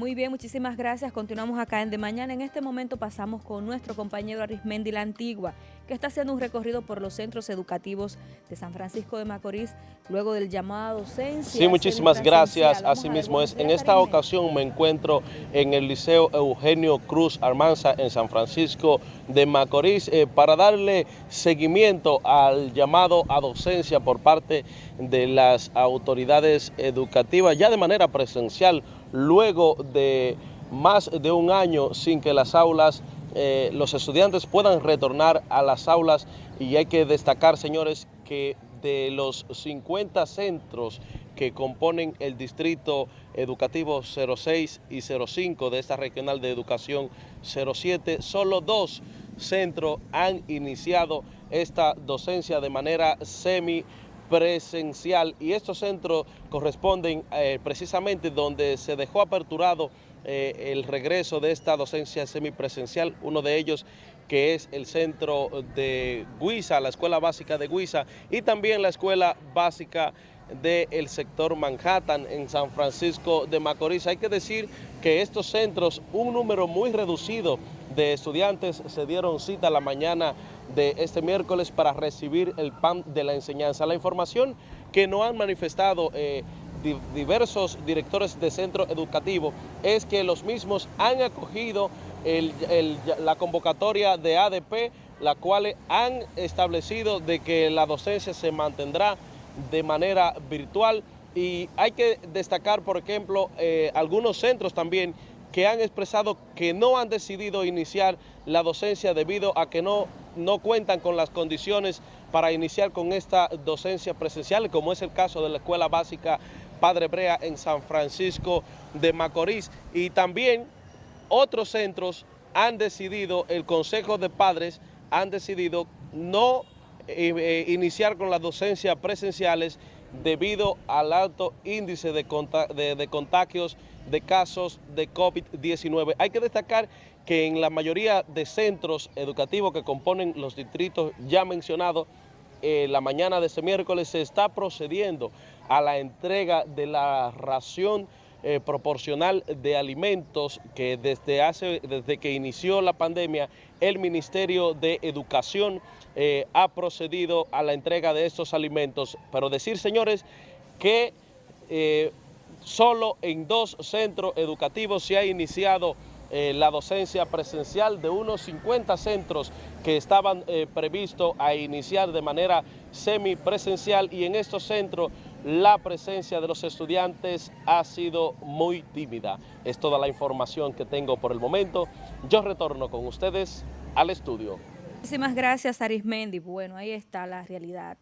Muy bien, muchísimas gracias. Continuamos acá en De Mañana. En este momento pasamos con nuestro compañero Arismendi La Antigua, que está haciendo un recorrido por los centros educativos de San Francisco de Macorís, luego del llamado a docencia. Sí, muchísimas gracias. Asimismo es. En esta ocasión me encuentro en el Liceo Eugenio Cruz Armanza en San Francisco de Macorís eh, para darle seguimiento al llamado a docencia por parte de las autoridades educativas, ya de manera presencial, luego de más de un año sin que las aulas, eh, los estudiantes puedan retornar a las aulas. Y hay que destacar, señores, que de los 50 centros que componen el distrito educativo 06 y 05 de esta regional de educación 07, solo dos centros han iniciado esta docencia de manera semi presencial. Y estos centros corresponden eh, precisamente donde se dejó aperturado eh, el regreso de esta docencia semipresencial, uno de ellos que es el centro de Guisa, la escuela básica de Guisa y también la escuela básica del sector Manhattan en San Francisco de Macorís. Hay que decir que estos centros, un número muy reducido de estudiantes se dieron cita la mañana de este miércoles para recibir el PAN de la enseñanza. La información que no han manifestado eh, diversos directores de centro educativo es que los mismos han acogido la convocatoria de ADP, la cual han establecido de que la docencia se mantendrá de manera virtual y hay que destacar, por ejemplo, eh, algunos centros también que han expresado que no han decidido iniciar la docencia debido a que no, no cuentan con las condiciones para iniciar con esta docencia presencial, como es el caso de la Escuela Básica Padre Brea en San Francisco de Macorís. Y también otros centros han decidido, el Consejo de Padres han decidido no eh, iniciar con las docencias presenciales debido al alto índice de, de, contagios de casos de COVID-19. Hay que destacar que en la mayoría de centros educativos que componen los distritos ya mencionados, eh, la mañana de este miércoles se está procediendo a la entrega de la ración eh, proporcional de alimentos que desde, hace, desde que inició la pandemia el Ministerio de Educación eh, ha procedido a la entrega de estos alimentos. Pero decir, señores, que eh, solo en dos centros educativos se ha iniciado la docencia presencial de unos 50 centros que estaban previstos a iniciar de manera semipresencial y en estos centros la presencia de los estudiantes ha sido muy tímida. Es toda la información que tengo por el momento. Yo retorno con ustedes al estudio. Muchísimas gracias, Arismendi. Bueno, ahí está la realidad.